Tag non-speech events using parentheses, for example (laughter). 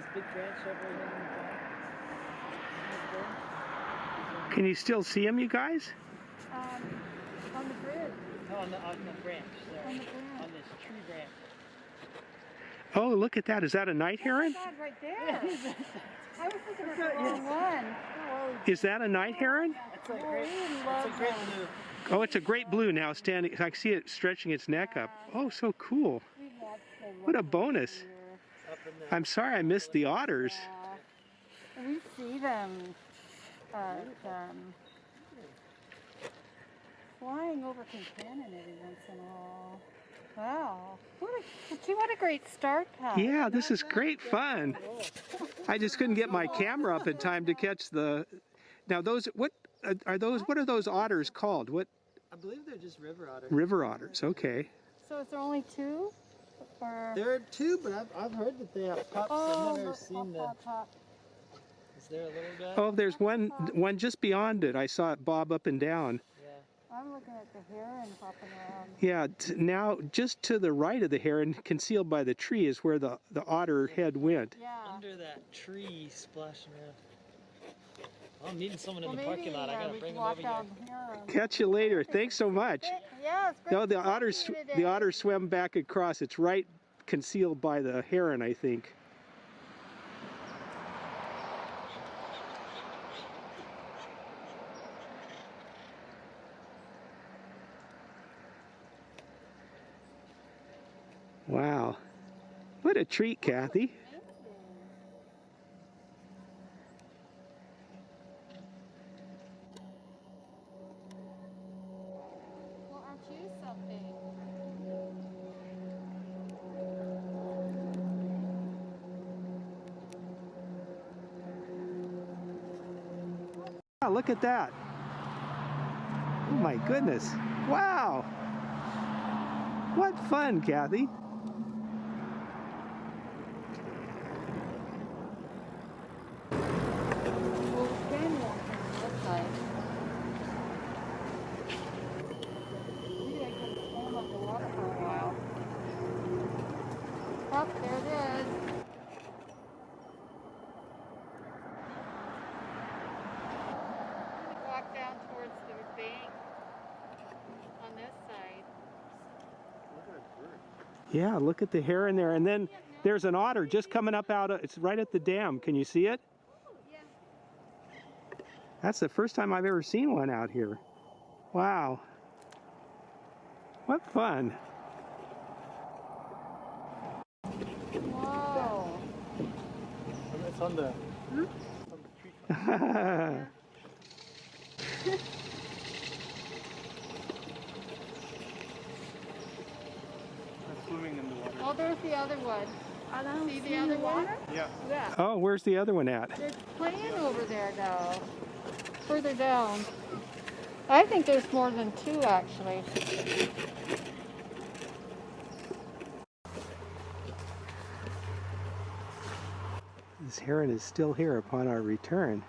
this big branch over here in the back. Can you still see them, you guys? Um, on the bridge. there. No, on the, on the branch there. On the branch. On this tree branch. Oh, look at that. Is that a night heron? Oh God, right there. (laughs) I was thinking of the wrong one. Oh, Is that a night heron? That's a great, we a great blue. Oh, it's a great blue now standing. I see it stretching its neck up. Oh, so cool. We love them What a right bonus. here. Up in the, I'm sorry I missed the otters. Yeah. We see them uh, um, flying over Concannon every once in a while. Wow. What a, gee, what a great start, Pat. Yeah, this is great fun. I just couldn't get my camera up in time to catch the. Now those what uh, are those? What are those otters called? What I believe they're just river otters. river otters? Okay. So is there only two? Or There are two, but I've, I've heard that they have pups. oh, I've never look, seen the. pop, pop, Is there a little guy? Oh, there's one one just beyond it. I saw it bob up and down. Yeah. I'm looking at the heron popping around. Yeah. T- now just to the right of the heron, concealed by the tree, is where the the otter head went. Yeah. Under that tree splashing around. I'm meeting someone Well, in the maybe parking lot. I uh, gotta bring can them over here. here. Catch you later. Thanks so (laughs) much. Yeah, it's great. No, the to talk to otters the today. otter swam back across. It's right concealed by the heron, I think. Wow. What a treat, Kathy. Look at that. Oh my goodness. Wow. What fun, Kathy. Well, we can walk on this side. Maybe I can swim underwater for a while. Oh, there it is. I'm gonna walk down towards the bank on this side. Yeah, look at the hair in there. And then there's an otter just coming up out of, it's right at the dam. Can you see it? That's the first time I've ever seen one out here. Wow. What fun. Whoa. It's on the. Hmm? On the tree. They're swimming in the water. Oh, there's the other one. I don't see the other one. Yeah. Yeah. oh, where's the other one at? They're playing over there now. Further down. I think there's more than two actually. This heron is still here upon our return.